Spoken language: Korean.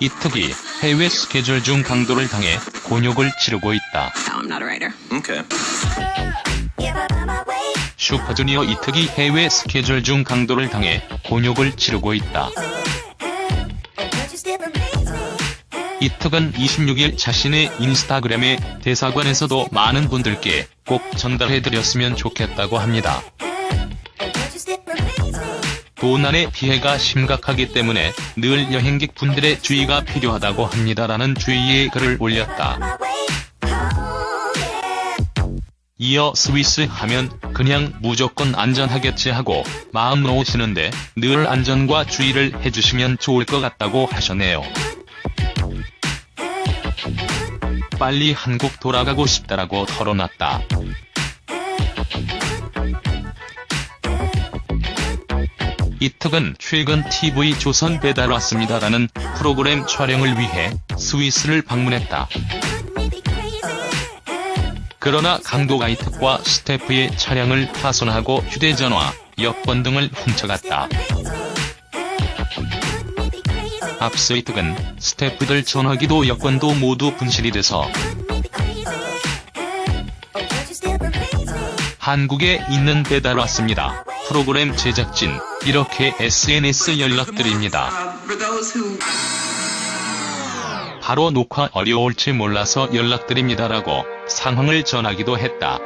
이 특이 해외 스케줄 중 강도를 당해 곤욕을 치르고 있다. No, I'm not a writer. Okay. 슈퍼주니어 이특이 해외 스케줄 중 강도를 당해 곤욕을 치르고 있다. 이특은 26일 자신의 인스타그램에 대사관에서도 많은 분들께 꼭 전달해드렸으면 좋겠다고 합니다. 도난의 피해가 심각하기 때문에 늘 여행객 분들의 주의가 필요하다고 합니다라는 주의의 글을 올렸다. 이어 스위스 하면 그냥 무조건 안전하겠지 하고 마음 놓으시는데 늘 안전과 주의를 해주시면 좋을 것 같다고 하셨네요. 빨리 한국 돌아가고 싶다라고 털어놨다. 이특은 최근 TV 조선 배달 왔습니다라는 프로그램 촬영을 위해 스위스를 방문했다. 그러나 강도가 이특과 스태프의 차량을 파손하고 휴대전화, 여권 등을 훔쳐갔다. 앞서 이특은 스태프들 전화기도 여권도 모두 분실이 돼서 한국에 있는 배달 왔습니다. 프로그램 제작진, 이렇게 SNS 연락드립니다. 바로 녹화 어려울지 몰라서 연락드립니다라고 상황을 전하기도 했다.